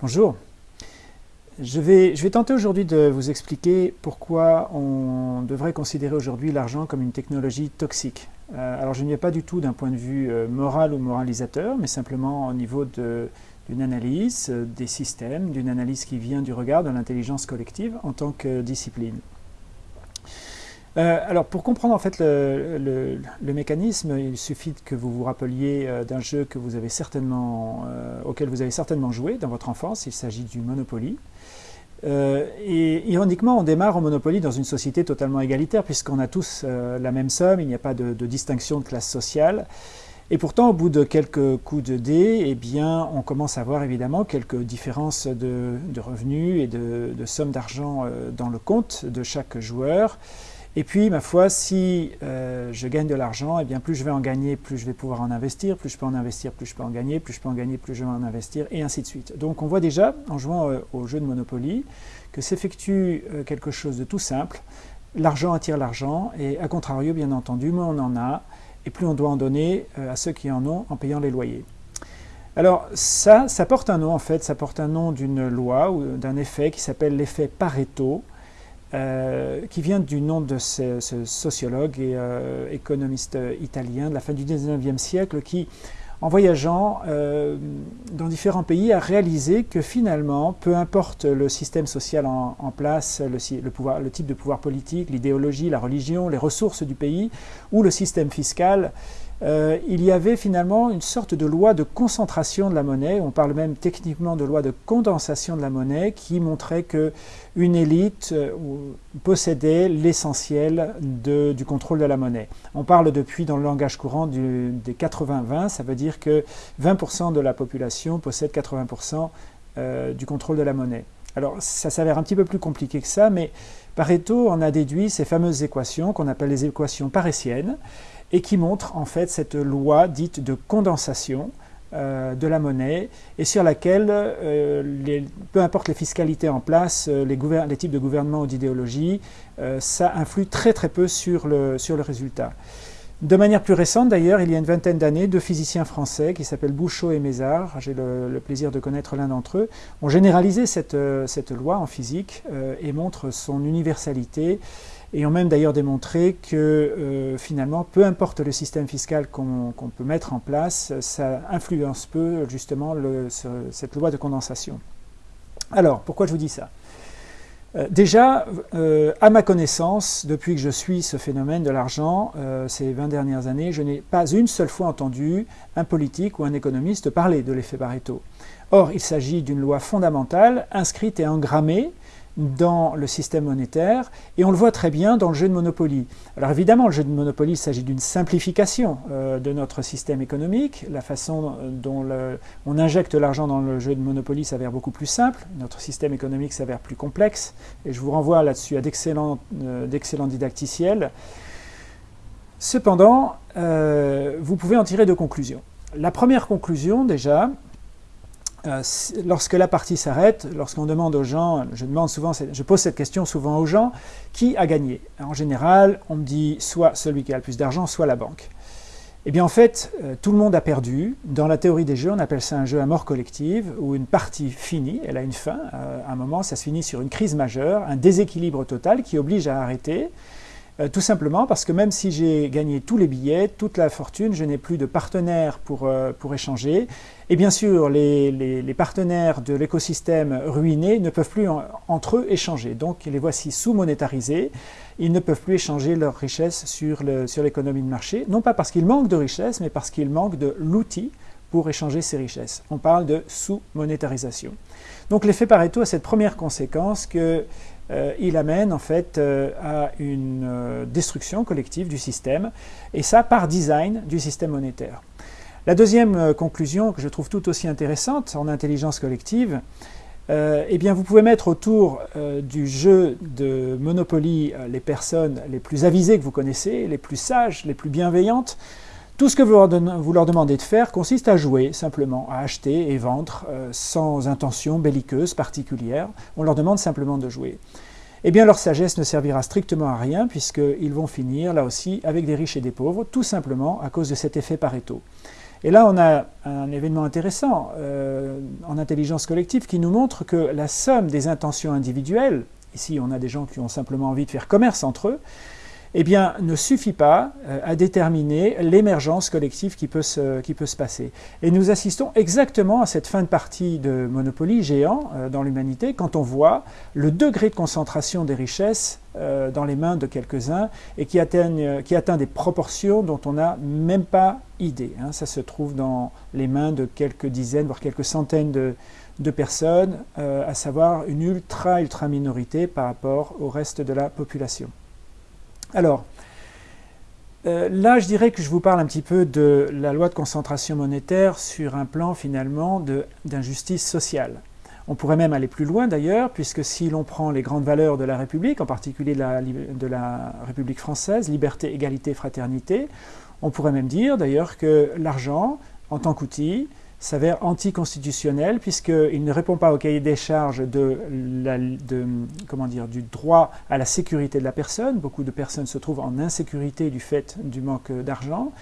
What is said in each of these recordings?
Bonjour. Je vais, tenter aujourd'hui de vous expliquer pourquoi on devrait considérer aujourd'hui l'argent comme une technologie toxique. Euh, alors je n'y ai pas du tout d'un point de vue euh, moral ou moralisateur, mais simplement au niveau d'une analyse euh, des systèmes, d'une analyse qui vient du regard de l'intelligence collective en tant que discipline. Euh, alors pour comprendre en fait le, mécanisme, il suffit que vous vous rappeliez euh, d'un jeu que vous avez certainement, euh, auquel vous avez certainement joué dans votre enfance, il s'agit du Monopoly. et ironiquement, on démarre au Monopoly dans une société totalement égalitaire puisqu'on a tous la même somme, il n'y a pas de, distinction de classe sociale. Et pourtant, au bout de quelques coups de dés, eh on commence à voir évidemment quelques différences de, revenus et de sommes d'argent dans le compte de chaque joueur. Et puis, ma foi, si euh, je gagne de l'argent, eh bien plus je vais en gagner, plus je vais pouvoir en investir, plus je peux en investir, plus je peux en gagner, plus je peux en gagner, plus je vais en investir, et ainsi de suite. Donc on voit déjà, en jouant euh, au jeu de Monopoly, que s'effectue euh, quelque chose de tout simple. L'argent attire l'argent, et à contrario, bien entendu, moins on en a, et plus on doit en donner à ceux qui en ont en payant les loyers. Alors ça, ça porte un nom en fait, ça porte un nom d'une loi ou d'un effet qui s'appelle l'effet Pareto, euh, qui vient du nom de ce, sociologue et euh, économiste italien de la fin du 19e siècle qui, en voyageant euh, dans différents pays, a réalisé que finalement, peu importe le système social en, place, le, type de pouvoir politique, l'idéologie, la religion, les ressources du pays ou le système fiscal, euh, il y avait finalement une sorte de loi de concentration de la monnaie, on parle même techniquement de loi de condensation de la monnaie, qui montrait que une élite euh, possédait l'essentiel du contrôle de la monnaie. On parle depuis dans le langage courant des 80-20, ça veut dire que 20% de la population possède 80% euh, du contrôle de la monnaie. Alors ça s'avère un petit peu plus compliqué que ça, mais Pareto en a déduit ces fameuses équations qu'on appelle les équations paressiennes, et qui montre en fait cette loi dite de condensation euh, de la monnaie et sur laquelle, euh, peu importe les fiscalités en place, euh, les, types de gouvernement ou d'idéologie, ça influe très très peu sur le, sur le résultat. De manière plus récente d'ailleurs, il y a une vingtaine d'années, deux physiciens français qui s'appellent Bouchot et Mézard, j'ai le, plaisir de connaître l'un d'entre eux, ont généralisé cette, cette loi en physique et montrent son universalité et ont même d'ailleurs démontré que euh, finalement, peu importe le système fiscal qu'on peut mettre en place, ça influence peu justement cette loi de condensation. Alors, pourquoi je vous dis ça? Euh, Déjà, euh, à ma connaissance, depuis que je suis ce phénomène de l'argent, ces 20 dernières années, je n'ai pas une seule fois entendu un politique ou un économiste parler de l'effet Pareto. Or, il s'agit d'une loi fondamentale, inscrite et engrammée, dans le système monétaire, et on le voit très bien dans le jeu de Monopoly. Alors évidemment, le jeu de Monopoly, s'agit d'une simplification euh, de notre système économique. La façon dont on injecte l'argent dans le jeu de Monopoly s'avère beaucoup plus simple, notre système économique s'avère plus complexe, et je vous renvoie là-dessus à d'excellents euh, didacticiels. Cependant, euh, vous pouvez en tirer deux conclusions. La première conclusion, déjà, euh, lorsque la partie s'arrête, lorsqu'on demande aux gens, je, demande souvent, je pose cette question souvent aux gens, qui a gagné? En général, on me dit soit celui qui a le plus d'argent, soit la banque. Eh bien en fait, euh, tout le monde a perdu. Dans la théorie des jeux, on appelle ça un jeu à mort collective, où une partie finit, elle a une fin. Euh, à un moment, ça se finit sur une crise majeure, un déséquilibre total qui oblige à arrêter. Euh, tout simplement parce que même si j'ai gagné tous les billets, toute la fortune, je n'ai plus de partenaires pour, euh, pour échanger. Et bien sûr, les, les, partenaires de l'écosystème ruiné ne peuvent plus entre eux échanger. Donc les voici sous-monétarisés. Ils ne peuvent plus échanger leurs richesses sur l'économie sur de marché, non pas parce qu'ils manquent de richesses, mais parce qu'ils manquent de l'outil pour échanger ces richesses. On parle de sous-monétarisation. Donc l'effet Pareto a cette première conséquence que euh, il amène en fait euh, à une euh, destruction collective du système, et ça par design du système monétaire. La deuxième conclusion, que je trouve tout aussi intéressante en intelligence collective, eh bien vous pouvez mettre autour du jeu de Monopoly les personnes les plus avisées que vous connaissez, les plus sages, les plus bienveillantes, tout ce que vous leur demandez de faire consiste à jouer simplement, à acheter et vendre euh, sans intention belliqueuse particulière. On leur demande simplement de jouer. Eh bien, leur sagesse ne servira strictement à rien puisqu'ils vont finir, là aussi, avec des riches et des pauvres, tout simplement à cause de cet effet Pareto. Et là, on a un événement intéressant euh, en intelligence collective qui nous montre que la somme des intentions individuelles, ici on a des gens qui ont simplement envie de faire commerce entre eux, eh bien, ne suffit pas euh, à déterminer l'émergence collective qui peut, se, qui peut se passer. Et nous assistons exactement à cette fin de partie de Monopoly géant euh, dans l'humanité quand on voit le degré de concentration des richesses euh, dans les mains de quelques-uns et qui, qui atteint des proportions dont on n'a même pas idée. Hein. Ça se trouve dans les mains de quelques dizaines, voire quelques centaines de, de personnes, à savoir une ultra-ultra minorité par rapport au reste de la population. Alors, euh, là, je dirais que je vous parle un petit peu de la loi de concentration monétaire sur un plan finalement d'injustice sociale. On pourrait même aller plus loin d'ailleurs, puisque si l'on prend les grandes valeurs de la République, en particulier de la, de la République française, liberté, égalité, fraternité, on pourrait même dire d'ailleurs que l'argent, en tant qu'outil, s'avère anticonstitutionnel puisqu'il ne répond pas au cahier des charges de, comment dire, du droit à la sécurité de la personne. Beaucoup de personnes se trouvent en insécurité du fait du manque d'argent.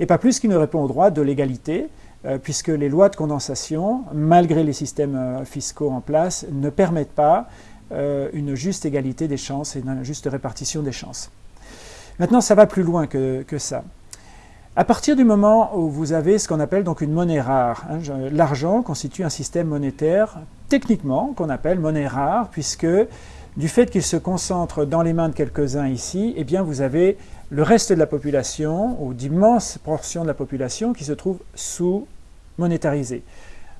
Et pas plus qu'il ne répond au droit de l'égalité, euh, puisque les lois de condensation, malgré les systèmes euh, fiscaux en place, ne permettent pas euh, une juste égalité des chances et une juste répartition des chances. Maintenant, ça va plus loin que ça. À partir du moment où vous avez ce qu'on appelle donc une monnaie rare, hein, l'argent constitue un système monétaire techniquement qu'on appelle monnaie rare, puisque du fait qu'il se concentre dans les mains de quelques-uns ici, eh bien vous avez le reste de la population, ou d'immenses portions de la population, qui se trouvent sous-monétarisées,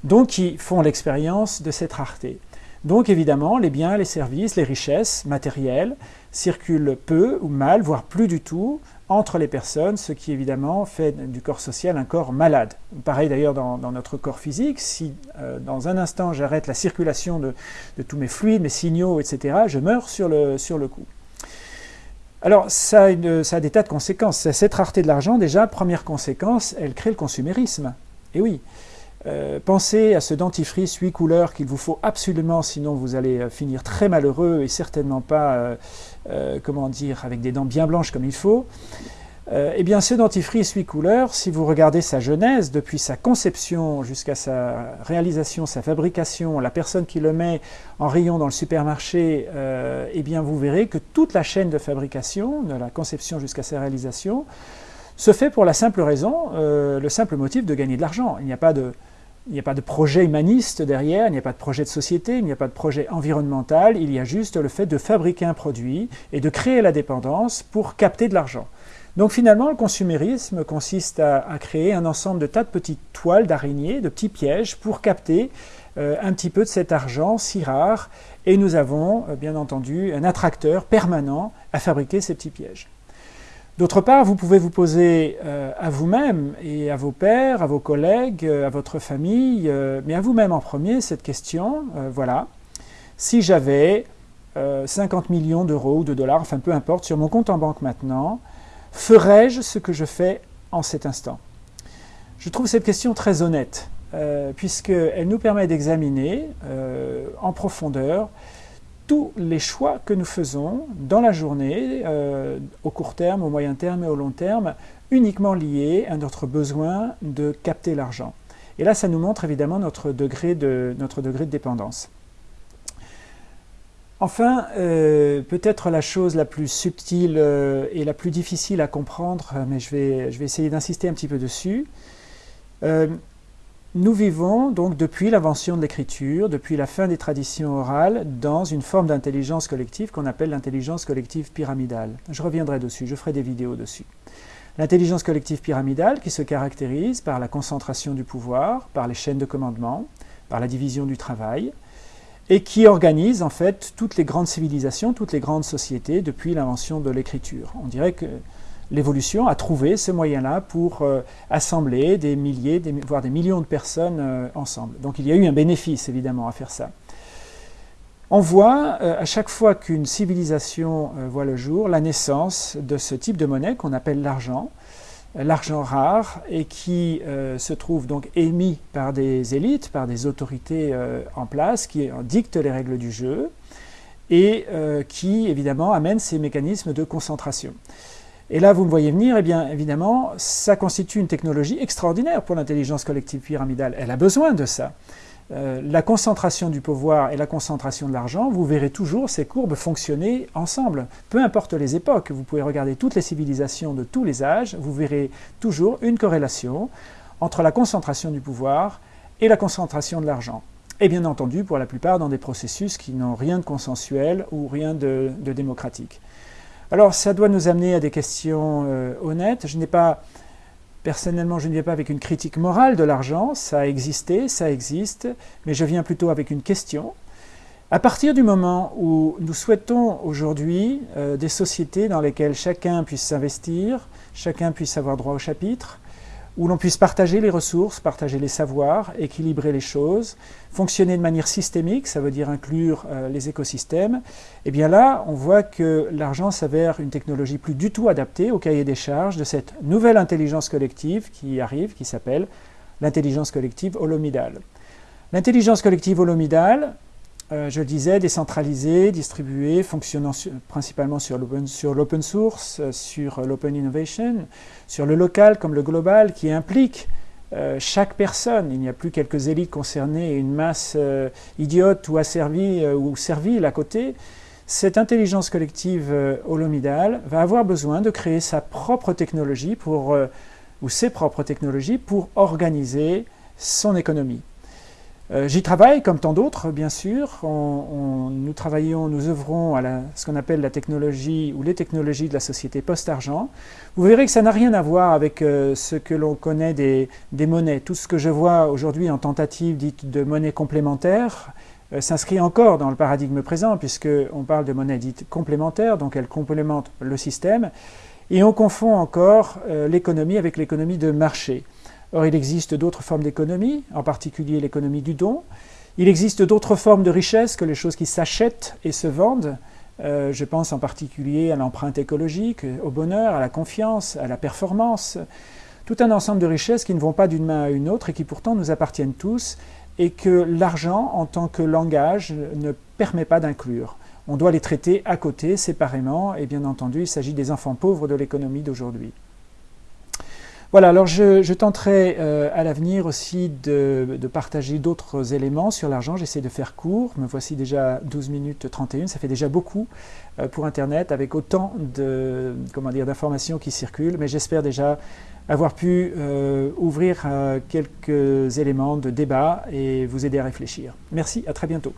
donc qui font l'expérience de cette rareté. Donc évidemment, les biens, les services, les richesses matérielles circulent peu ou mal, voire plus du tout, entre les personnes, ce qui évidemment fait du corps social un corps malade. Pareil d'ailleurs dans, notre corps physique, si euh, dans un instant j'arrête la circulation de, tous mes fluides, mes signaux, etc., je meurs sur le, coup. Alors ça a, ça a des tas de conséquences. Cette rareté de l'argent, déjà, première conséquence, elle crée le consumérisme. Et oui, euh, pensez à ce dentifrice 8 couleurs qu'il vous faut absolument, sinon vous allez euh, finir très malheureux et certainement pas, euh, comment dire, avec des dents bien blanches comme il faut. eh bien, ce dentifrice 8 couleurs, si vous regardez sa genèse, depuis sa conception jusqu'à sa réalisation, sa fabrication, la personne qui le met en rayon dans le supermarché, eh bien, vous verrez que toute la chaîne de fabrication, de la conception jusqu'à sa réalisation, se fait pour la simple raison, le simple motif de gagner de l'argent. Il n'y a pas de il n'y a pas de projet humaniste derrière, il n'y a pas de projet de société, il n'y a pas de projet environnemental, il y a juste le fait de fabriquer un produit et de créer la dépendance pour capter de l'argent. Donc finalement, le consumérisme consiste à, créer un ensemble de tas de petites toiles d'araignées, de petits pièges pour capter euh, un petit peu de cet argent si rare. Et nous avons, euh, bien entendu, un attracteur permanent à fabriquer ces petits pièges. D'autre part, vous pouvez vous poser euh, à vous-même et à vos pères, à vos collègues, euh, à votre famille, euh, mais à vous-même en premier cette question, voilà, si j'avais 50 millions d'euros ou de dollars, enfin peu importe, sur mon compte en banque maintenant, ferais-je ce que je fais en cet instant? Je trouve cette question très honnête, puisqu'elle nous permet d'examiner en profondeur tous les choix que nous faisons dans la journée, euh, au court terme, au moyen terme et au long terme, uniquement liés à notre besoin de capter l'argent. Et là, ça nous montre évidemment notre degré de, dépendance. Enfin, euh, peut-être la chose la plus subtile euh, et la plus difficile à comprendre, mais je vais, je vais essayer d'insister un petit peu dessus, nous vivons donc depuis l'invention de l'écriture, depuis la fin des traditions orales, dans une forme d'intelligence collective qu'on appelle l'intelligence collective pyramidale. Je reviendrai dessus, je ferai des vidéos dessus. L'intelligence collective pyramidale qui se caractérise par la concentration du pouvoir, par les chaînes de commandement, par la division du travail, et qui organise en fait toutes les grandes civilisations, toutes les grandes sociétés depuis l'invention de l'écriture. On dirait que l'évolution a trouvé ce moyen-là pour euh, assembler des milliers, voire des millions de personnes euh, ensemble. Donc il y a eu un bénéfice évidemment à faire ça. On voit euh, à chaque fois qu'une civilisation voit le jour la naissance de ce type de monnaie qu'on appelle l'argent, l'argent rare et qui se trouve donc émis par des élites, par des autorités en place qui dictent les règles du jeu et qui évidemment amènent ces mécanismes de concentration. Et là, vous me voyez venir, eh bien évidemment, ça constitue une technologie extraordinaire pour l'intelligence collective pyramidale. Elle a besoin de ça. Euh, la concentration du pouvoir et la concentration de l'argent, vous verrez toujours ces courbes fonctionner ensemble. Peu importe les époques, vous pouvez regarder toutes les civilisations de tous les âges, vous verrez toujours une corrélation entre la concentration du pouvoir et la concentration de l'argent. Et bien entendu, pour la plupart, dans des processus qui n'ont rien de consensuel ou rien de démocratique. Alors ça doit nous amener à des questions euh, honnêtes. Je n'ai pas, personnellement, je ne viens pas avec une critique morale de l'argent, ça a existé, ça existe, mais je viens plutôt avec une question. À partir du moment où nous souhaitons aujourd'hui euh, des sociétés dans lesquelles chacun puisse s'investir, chacun puisse avoir droit au chapitre, où l'on puisse partager les ressources, partager les savoirs, équilibrer les choses, fonctionner de manière systémique, ça veut dire inclure euh, les écosystèmes, et eh bien là, on voit que l'argent s'avère une technologie plus du tout adaptée au cahier des charges de cette nouvelle intelligence collective qui arrive, qui s'appelle l'intelligence collective holomidale. L'intelligence collective holomidale, euh, je le disais, décentralisé, distribué, fonctionnant principalement sur l'open source, euh, sur l'open innovation, sur le local comme le global, qui implique euh, chaque personne. Il n'y a plus quelques élites concernées et une masse idiote ou asservie ou servile à côté. Cette intelligence collective holomidale va avoir besoin de créer sa propre technologie pour, ou ses propres technologies pour organiser son économie. Euh, j'y travaille, comme tant d'autres, bien sûr. nous travaillons, nous œuvrons à ce qu'on appelle la technologie ou les technologies de la société post-argent. Vous verrez que ça n'a rien à voir avec euh, ce que l'on connaît des, monnaies. Tout ce que je vois aujourd'hui en tentative dite de monnaie complémentaire euh, s'inscrit encore dans le paradigme présent, puisqu'on parle de monnaie dite complémentaire, donc elle complémente le système. Et on confond encore l'économie avec l'économie de marché. Or, il existe d'autres formes d'économie, en particulier l'économie du don. Il existe d'autres formes de richesse que les choses qui s'achètent et se vendent. Euh, je pense en particulier à l'empreinte écologique, au bonheur, à la confiance, à la performance. Tout un ensemble de richesses qui ne vont pas d'une main à une autre et qui pourtant nous appartiennent tous et que l'argent en tant que langage ne permet pas d'inclure. On doit les traiter à côté, séparément, et bien entendu, il s'agit des enfants pauvres de l'économie d'aujourd'hui. Voilà, alors je, tenterai euh, à l'avenir aussi de, partager d'autres éléments sur l'argent. J'essaie de faire court. Me voici déjà 12 minutes 31. Ça fait déjà beaucoup euh, pour Internet avec autant d'informations qui circulent. Mais j'espère déjà avoir pu euh, ouvrir quelques éléments de débat et vous aider à réfléchir. Merci, à très bientôt.